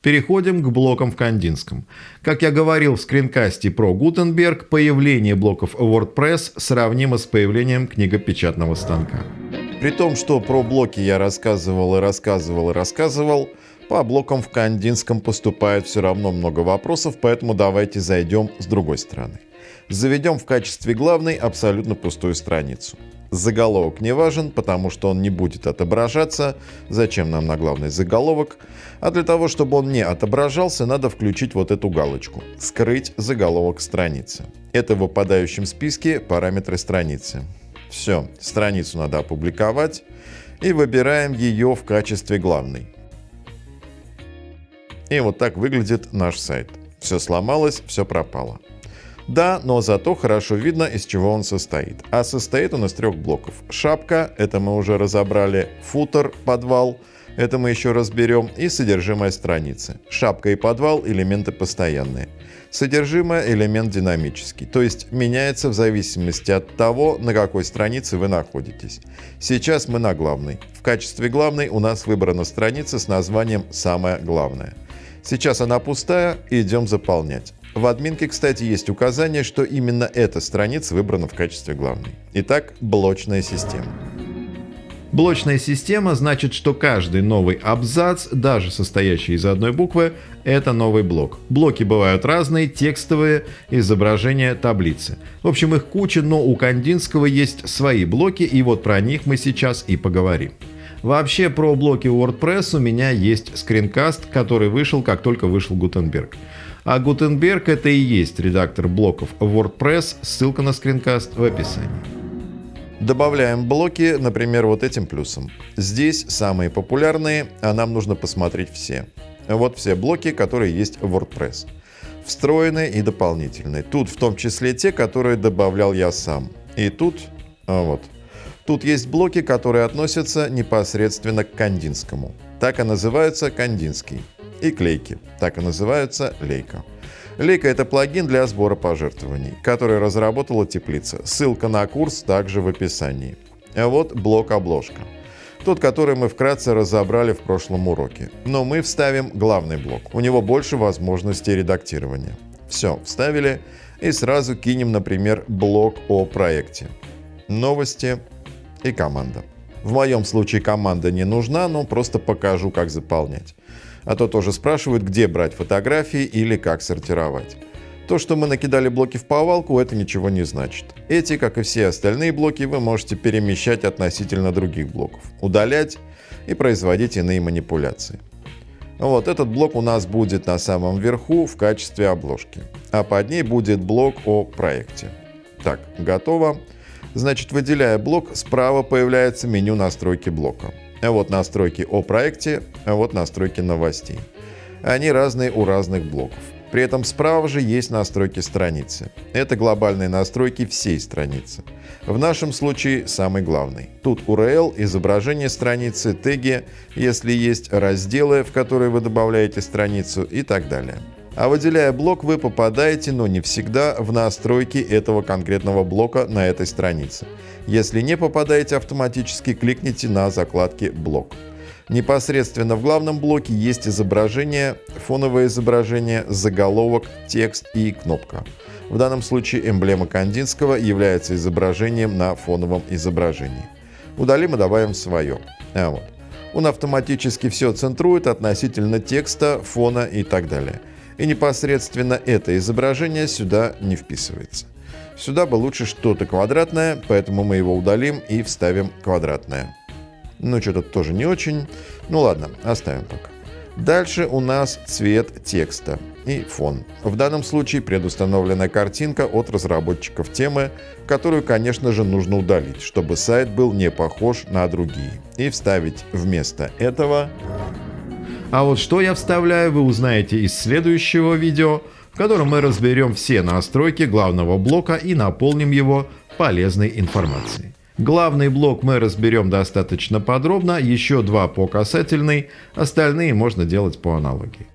Переходим к блокам в Кандинском. Как я говорил в скринкасте про Гутенберг, появление блоков WordPress сравнимо с появлением книгопечатного станка. При том, что про блоки я рассказывал и рассказывал и рассказывал, по блокам в Кандинском поступает все равно много вопросов, поэтому давайте зайдем с другой стороны. Заведем в качестве главной абсолютно пустую страницу. Заголовок не важен, потому что он не будет отображаться. Зачем нам на главный заголовок? А для того, чтобы он не отображался, надо включить вот эту галочку «Скрыть заголовок страницы». Это в выпадающем списке параметры страницы. Все, страницу надо опубликовать и выбираем ее в качестве главной. И вот так выглядит наш сайт. Все сломалось, все пропало. Да, но зато хорошо видно, из чего он состоит. А состоит он из трех блоков. Шапка, это мы уже разобрали, футер, подвал, это мы еще разберем, и содержимое страницы. Шапка и подвал – элементы постоянные. Содержимое – элемент динамический, то есть меняется в зависимости от того, на какой странице вы находитесь. Сейчас мы на главной. В качестве главной у нас выбрана страница с названием «Самое главное». Сейчас она пустая, идем заполнять. В админке, кстати, есть указание, что именно эта страница выбрана в качестве главной. Итак, блочная система. Блочная система значит, что каждый новый абзац, даже состоящий из одной буквы, это новый блок. Блоки бывают разные, текстовые, изображения, таблицы. В общем, их куча, но у Кандинского есть свои блоки, и вот про них мы сейчас и поговорим. Вообще, про блоки WordPress у меня есть скринкаст, который вышел, как только вышел Гутенберг. А Гутенберг это и есть редактор блоков WordPress, ссылка на скринкаст в описании. Добавляем блоки, например, вот этим плюсом. Здесь самые популярные, а нам нужно посмотреть все. Вот все блоки, которые есть в WordPress. Встроенные и дополнительные. Тут в том числе те, которые добавлял я сам. И тут, а вот, тут есть блоки, которые относятся непосредственно к Кандинскому. Так и называются Кандинский и клейки, так и называются лейка. Лейка – это плагин для сбора пожертвований, который разработала теплица. Ссылка на курс также в описании. А вот блок-обложка. Тот, который мы вкратце разобрали в прошлом уроке. Но мы вставим главный блок. У него больше возможностей редактирования. Все, вставили и сразу кинем, например, блок о проекте. Новости и команда. В моем случае команда не нужна, но просто покажу, как заполнять. А то тоже спрашивают, где брать фотографии или как сортировать. То, что мы накидали блоки в повалку, это ничего не значит. Эти, как и все остальные блоки, вы можете перемещать относительно других блоков, удалять и производить иные манипуляции. Вот этот блок у нас будет на самом верху в качестве обложки, а под ней будет блок о проекте. Так, готово. Значит, выделяя блок, справа появляется меню настройки блока. А вот настройки о проекте, а вот настройки новостей. Они разные у разных блоков. При этом справа же есть настройки страницы. Это глобальные настройки всей страницы. В нашем случае самый главный. Тут URL, изображение страницы, теги, если есть разделы, в которые вы добавляете страницу и так далее. А выделяя блок, вы попадаете, но не всегда, в настройки этого конкретного блока на этой странице. Если не попадаете автоматически, кликните на закладке «Блок». Непосредственно в главном блоке есть изображение, фоновое изображение, заголовок, текст и кнопка. В данном случае эмблема Кандинского является изображением на фоновом изображении. Удалим и добавим свое. А вот. Он автоматически все центрует относительно текста, фона и так далее и непосредственно это изображение сюда не вписывается. Сюда бы лучше что-то квадратное, поэтому мы его удалим и вставим квадратное. Ну, что-то тоже не очень. Ну ладно, оставим пока. Дальше у нас цвет текста и фон. В данном случае предустановлена картинка от разработчиков темы, которую, конечно же, нужно удалить, чтобы сайт был не похож на другие. И вставить вместо этого а вот что я вставляю, вы узнаете из следующего видео, в котором мы разберем все настройки главного блока и наполним его полезной информацией. Главный блок мы разберем достаточно подробно, еще два по касательной, остальные можно делать по аналогии.